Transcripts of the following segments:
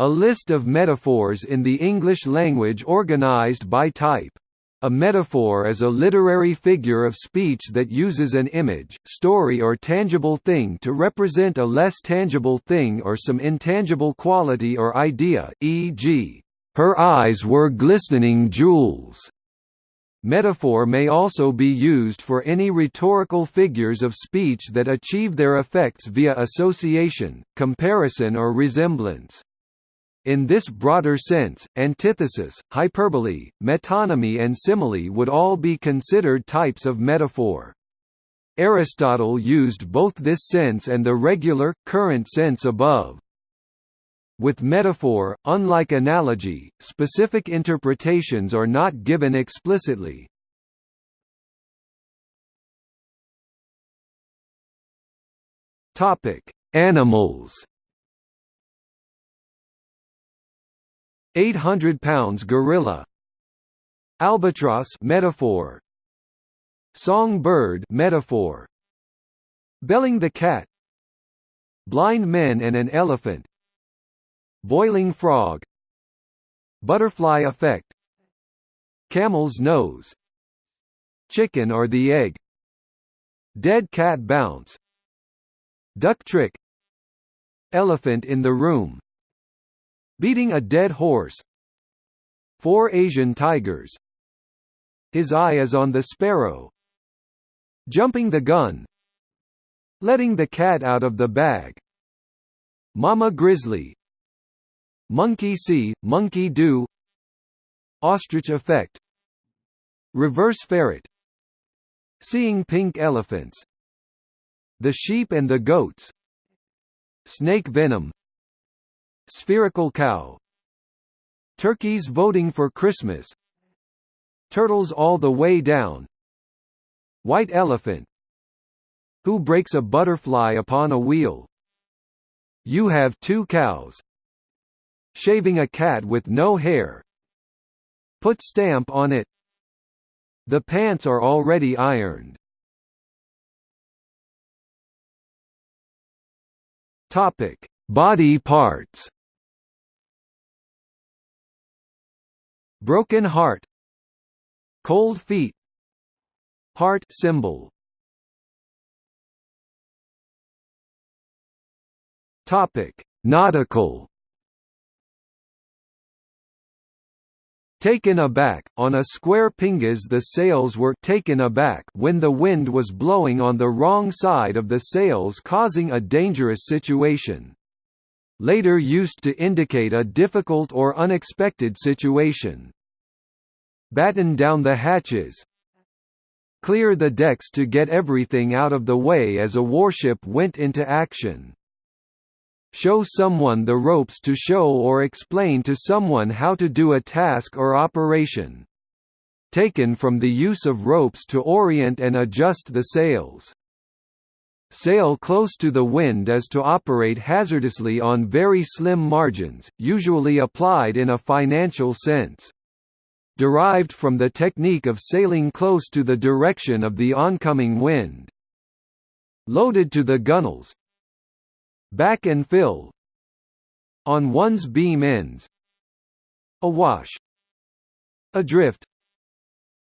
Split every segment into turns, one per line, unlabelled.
A list of metaphors in the English language organized by type. A metaphor is a literary figure of speech that uses an image, story or tangible thing to represent a less tangible thing or some intangible quality or idea e.g., "...her eyes were glistening jewels." Metaphor may also be used for any rhetorical figures of speech that achieve their effects via association, comparison or resemblance. In this broader sense, antithesis, hyperbole, metonymy and simile would all be considered types of metaphor. Aristotle used both this sense and the regular, current sense above. With metaphor, unlike analogy, specific interpretations are not given explicitly. Animals 800 pounds gorilla. Albatross metaphor. Songbird metaphor. Belling the cat. Blind men and an elephant. Boiling frog. Butterfly effect. Camel's nose. Chicken or the egg. Dead cat bounce. Duck trick. Elephant in the room Beating a dead horse. Four Asian tigers. His eye is on the sparrow. Jumping the gun. Letting the cat out of the bag. Mama grizzly. Monkey see, monkey do. Ostrich effect. Reverse ferret. Seeing pink elephants. The sheep and the goats. Snake venom Spherical cow. Turkeys voting for Christmas. Turtles all the way down. White elephant. Who breaks a butterfly upon a wheel? You have two cows. Shaving a cat with no hair. Put stamp on it. The pants are already ironed. Topic. Body parts Broken heart. Cold feet. Heart symbol. Topic. Nautical. Taken aback, on a square pingas the sails were taken aback when the wind was blowing on the wrong side of the sails causing a dangerous situation. Later used to indicate a difficult or unexpected situation. Batten down the hatches Clear the decks to get everything out of the way as a warship went into action. Show someone the ropes to show or explain to someone how to do a task or operation. Taken from the use of ropes to orient and adjust the sails. Sail close to the wind is to operate hazardously on very slim margins, usually applied in a financial sense. Derived from the technique of sailing close to the direction of the oncoming wind. Loaded to the gunnels. Back and fill. On one's beam ends. Awash Adrift.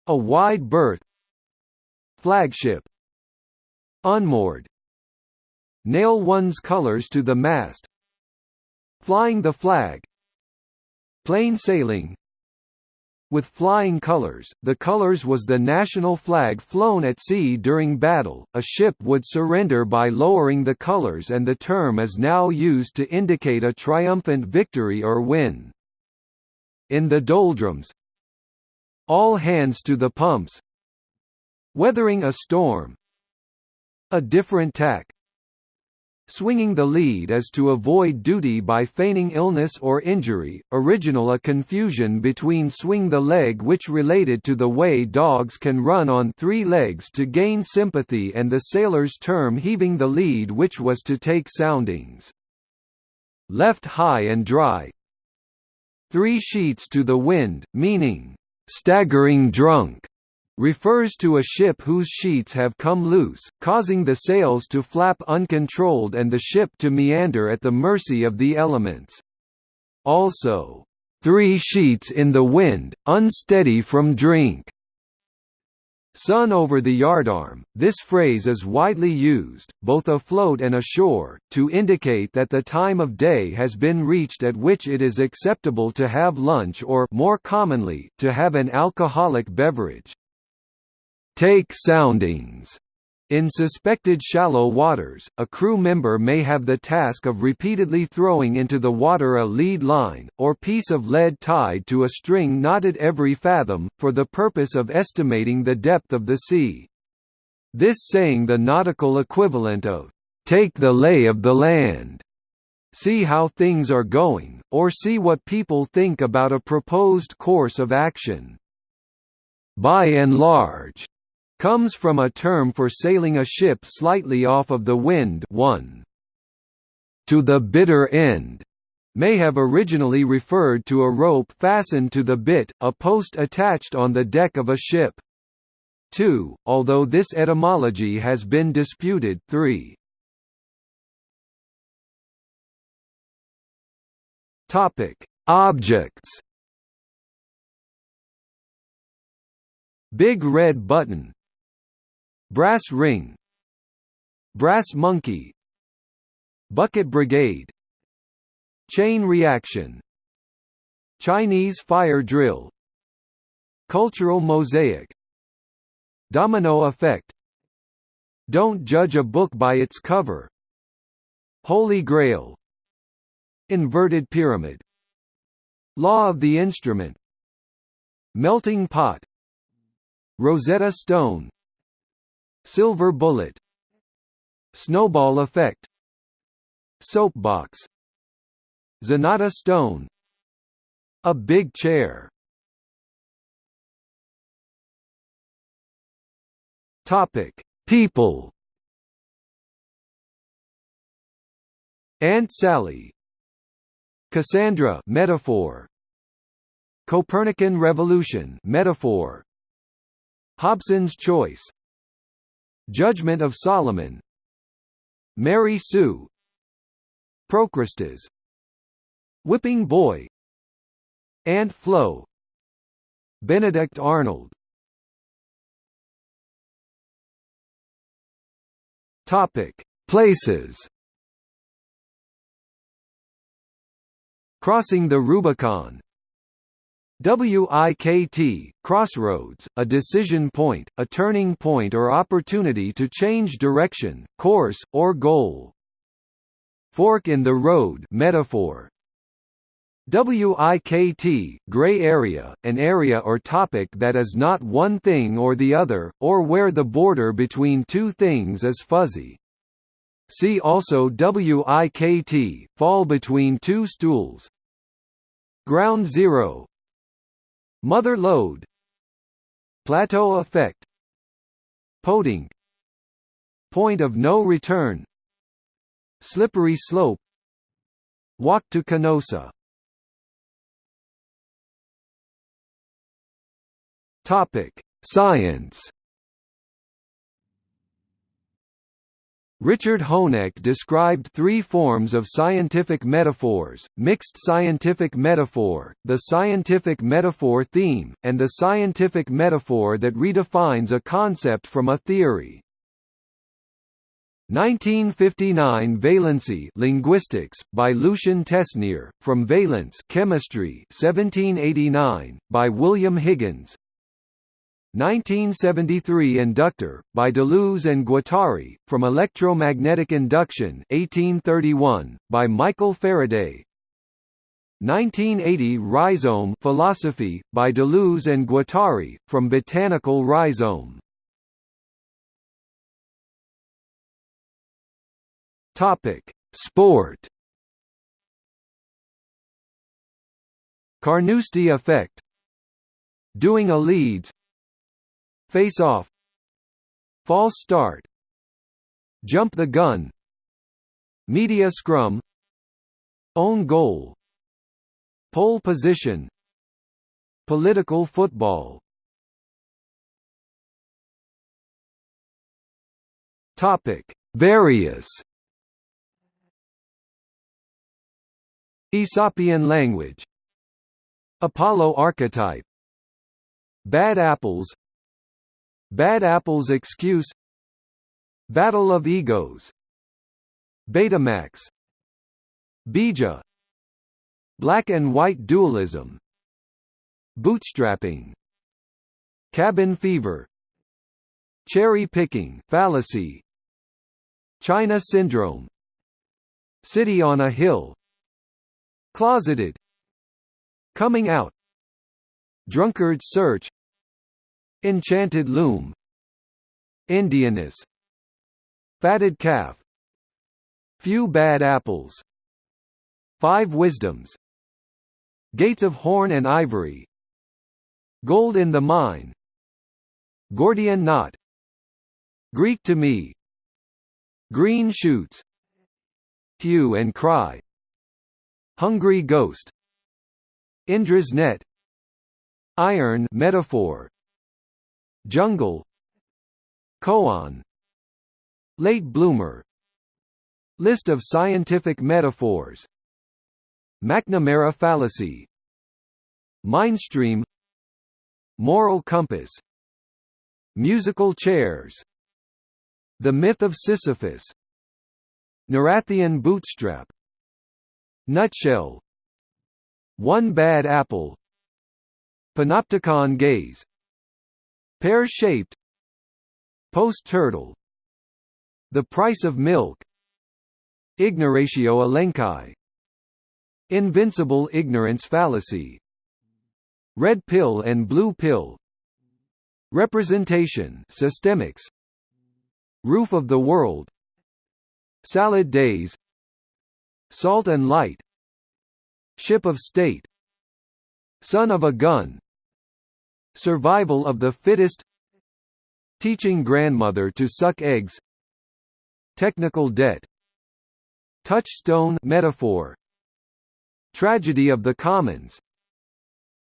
A wide berth. Flagship. Unmoored Nail one's colors to the mast. Flying the flag. Plain sailing with flying colors, the colors was the national flag flown at sea during battle. A ship would surrender by lowering the colors and the term is now used to indicate a triumphant victory or win. In the doldrums All hands to the pumps Weathering a storm A different tack Swinging the lead is to avoid duty by feigning illness or injury. Original a confusion between swing the leg which related to the way dogs can run on three legs to gain sympathy and the sailor's term heaving the lead which was to take soundings. Left high and dry. Three sheets to the wind, meaning staggering drunk refers to a ship whose sheets have come loose, causing the sails to flap uncontrolled and the ship to meander at the mercy of the elements. Also, three sheets in the wind, unsteady from drink. Sun over the yardarm. This phrase is widely used, both afloat and ashore, to indicate that the time of day has been reached at which it is acceptable to have lunch or more commonly, to have an alcoholic beverage. Take soundings in suspected shallow waters, a crew member may have the task of repeatedly throwing into the water a lead line, or piece of lead tied to a string knotted every fathom, for the purpose of estimating the depth of the sea. This saying the nautical equivalent of, "'Take the lay of the land' see how things are going, or see what people think about a proposed course of action. By and large, comes from a term for sailing a ship slightly off of the wind one. To the bitter end may have originally referred to a rope fastened to the bit, a post attached on the deck of a ship. 2, although this etymology has been disputed 3. Objects Big red button Brass ring Brass monkey Bucket brigade Chain reaction Chinese fire drill Cultural mosaic Domino effect Don't judge a book by its cover Holy Grail Inverted pyramid Law of the instrument Melting pot Rosetta Stone Silver bullet Snowball effect Soapbox Zanata stone A big chair Topic: People. Aunt Sally. Cassandra metaphor. Copernican revolution metaphor. Hobson's choice Judgment of Solomon. Mary Sue. Procrustes Whipping Boy. Aunt Flo. Benedict Arnold. Topic. Places. Crossing the Rubicon WIKT, crossroads, a decision point, a turning point or opportunity to change direction, course, or goal. Fork in the road metaphor. WIKT, gray area, an area or topic that is not one thing or the other, or where the border between two things is fuzzy. See also WIKT, fall between two stools. Ground zero, Mother lode. Plateau effect. Poding Point of no return. Slippery slope. Walk to Canossa Topic: Science Richard Honeck described three forms of scientific metaphors, mixed scientific metaphor, the scientific metaphor theme, and the scientific metaphor that redefines a concept from a theory. 1959 Valency Linguistics, by Lucien Tesnière, from Valence Chemistry 1789, by William Higgins 1973 Inductor, by Deleuze and Guattari, from Electromagnetic Induction 1831, by Michael Faraday. 1980 Rhizome Philosophy, by Deleuze and Guattari, from Botanical Rhizome. Sport. Carnoustie effect. Doing a Leeds Face off. False start. Jump the gun. Media scrum. Own goal. Pole position. Political football. Topic. Various. Aesopian language. Apollo archetype. Bad apples Bad apples excuse. Battle of egos. Betamax. Bija. Black and white dualism. Bootstrapping. Cabin fever. Cherry picking fallacy. China syndrome. City on a hill. Closeted. Coming out. Drunkard's search Enchanted loom. Indianness Fatted calf. Few bad apples. Five wisdoms. Gates of horn and ivory. Gold in the mine. Gordian knot. Greek to me. Green shoots. Hue and cry. Hungry ghost. Indra's net. Iron metaphor Jungle. Koan. Late bloomer. List of scientific metaphors. McNamara fallacy. Mindstream. Moral compass. Musical chairs. The myth of Sisyphus. Neurathian bootstrap. Nutshell. One bad apple. Panopticon gaze Pear-shaped Post-turtle The price of milk. Ignoratio elenchi. Invincible ignorance fallacy. Red pill and blue pill. Representation systemics. Roof of the world. Salad days. Salt and light. Ship of state. Son of a gun Survival of the fittest. Teaching grandmother to suck eggs. Technical debt. Touchstone metaphor. Tragedy of the Commons.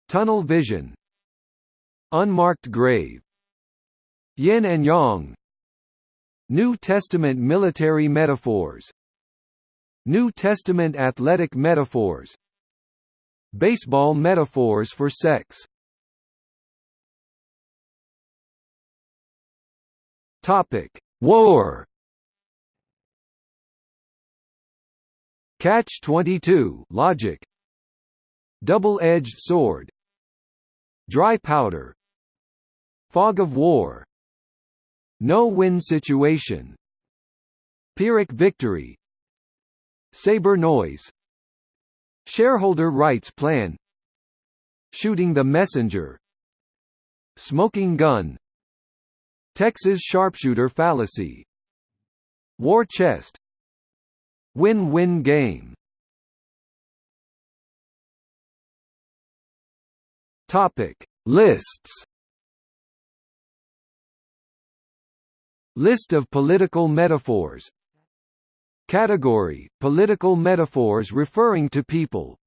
Tunnel vision. Unmarked grave. Yin and Yang. New Testament military metaphors. New Testament athletic metaphors. Baseball metaphors for sex Topic: War. Catch-22 logic. Double-edged sword. Dry powder. Fog of war. No-win situation. Pyrrhic victory. Saber noise. Shareholder rights plan. Shooting the messenger. Smoking gun. Texas sharpshooter fallacy. War chest. Win-win game. Topic. Lists. List of political metaphors. Category – Political metaphors referring to people